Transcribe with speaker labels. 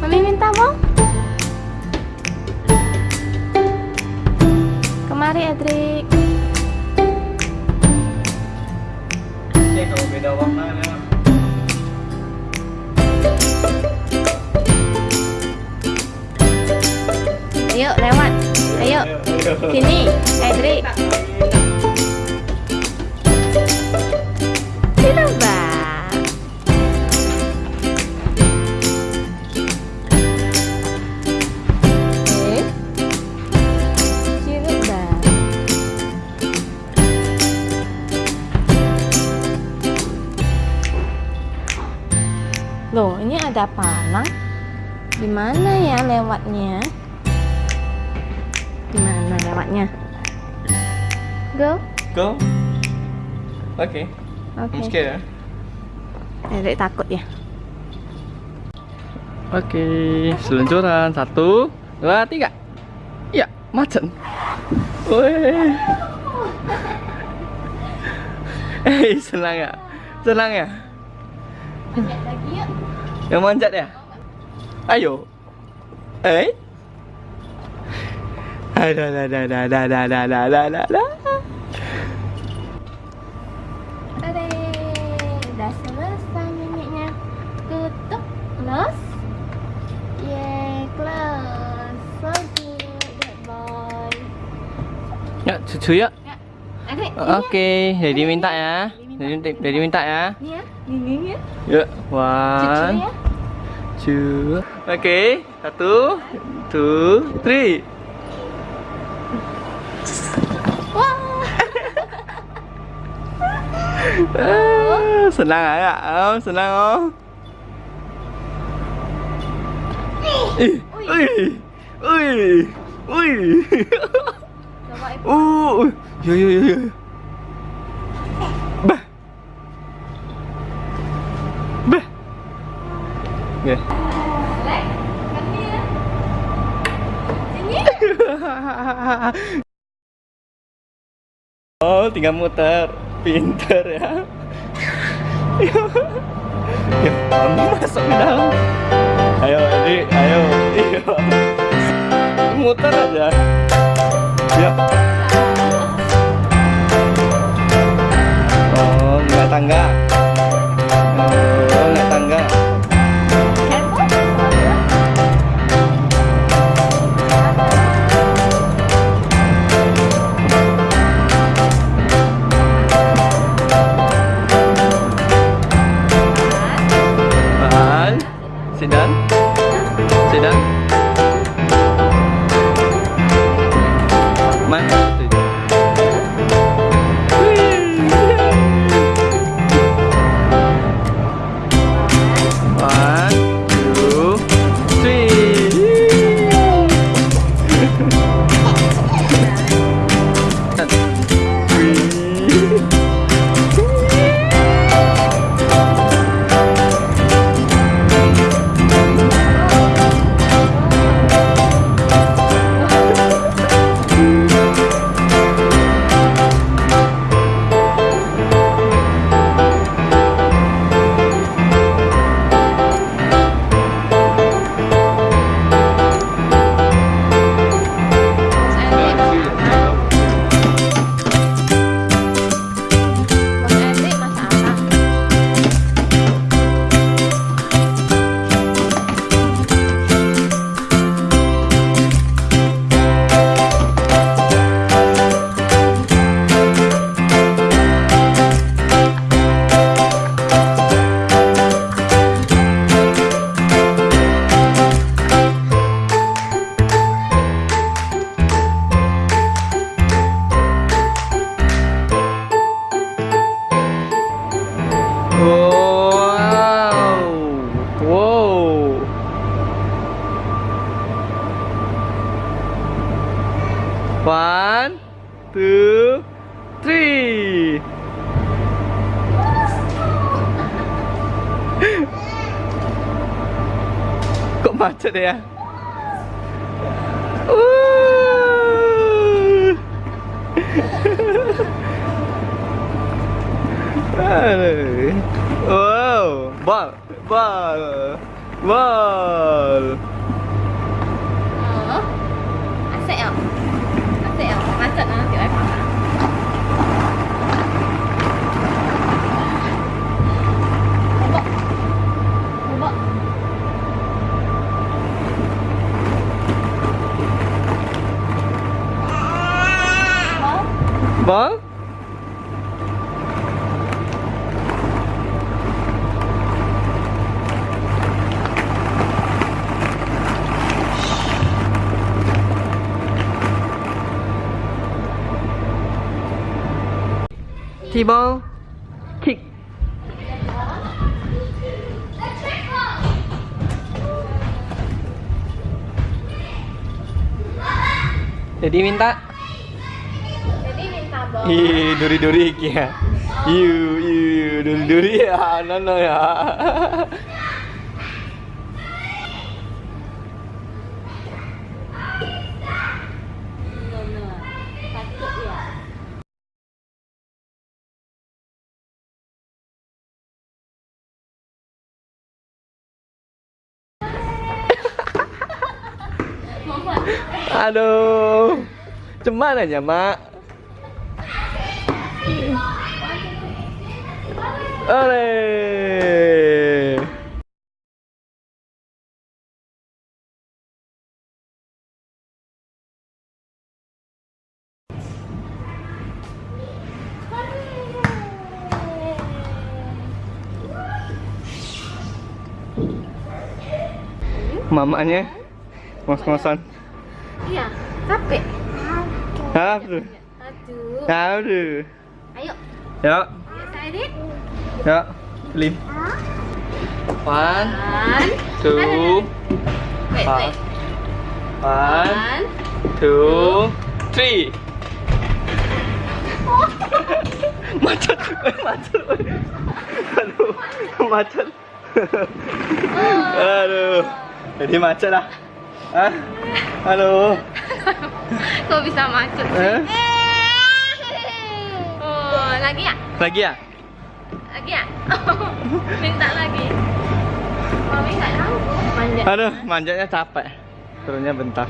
Speaker 1: Mami minta mau? Kemari Edric.
Speaker 2: Oke, kalau beda warna ya.
Speaker 1: Ayo lewat. Ayo. Sini, Edric. Mana ya lewatnya? Di mana lewatnya? Go.
Speaker 2: Go. Oke.
Speaker 1: Oke.
Speaker 2: I'm scared.
Speaker 1: Edric takut ya.
Speaker 2: Oke, seluncuran satu, dua, tiga. Ya, macan. Woi. Eh, senang ya? Senang ya?
Speaker 1: lagi yuk.
Speaker 2: Yang manjat ya? Ayo. Eh? Ada, ada, ada, ada, ada, ada, ada, ada, ada, ada,
Speaker 1: udah selesai nyanyinya. Tutup, close. Yeay, close. So boy.
Speaker 2: Ya, cucu ya.
Speaker 1: Ya,
Speaker 2: Oke, jadi minta ya. Jadi, minta ya.
Speaker 1: Ini ya, ini ya.
Speaker 2: Yuk,
Speaker 1: Cucu
Speaker 2: one,
Speaker 1: ya.
Speaker 2: two. Oke, satu, two, three.
Speaker 1: Wah.
Speaker 2: Ah, senang ya? Oh, senang oh. Ih, ui, ui, ui. Uh, yo yo yo yo. Bah. Bah. Oke.
Speaker 1: Lek, kami ya. Sini.
Speaker 2: Oh, tinggal muter. Pinter ya. ya, mami masuk ke dalam. Ayo, ini, ayo. Iya. Muter aja. Ya. Oh, nggak tangga. mang từ Two, three. Kok macet ya? Bal? T-ball, kick. Jadi minta. Ih, duri-duri kia. Iu, iu, duri-duri ya, nono ya.
Speaker 1: Ya.
Speaker 2: Aduh. Cuman aja, Mak. Ole. Mamanya ngos-ngosan.
Speaker 1: Iya, capek.
Speaker 2: Aduh.
Speaker 1: Aduh.
Speaker 2: Aduh.
Speaker 1: Ayo,
Speaker 2: Ya, ya. Lin. One, two,
Speaker 1: Wait, wait.
Speaker 2: one, two, three. macet, eh, macet. eh. Aduh, macet. Aduh, jadi macet lah. Ah, aduh.
Speaker 1: Kok bisa macet sih?
Speaker 2: Eh?
Speaker 1: Lagi ya?
Speaker 2: Lagi ya?
Speaker 1: Lagi ya? Minta lagi. Mami nggak tahu. Manjat.
Speaker 2: Aduh, manjatnya capek. Turunnya bentar.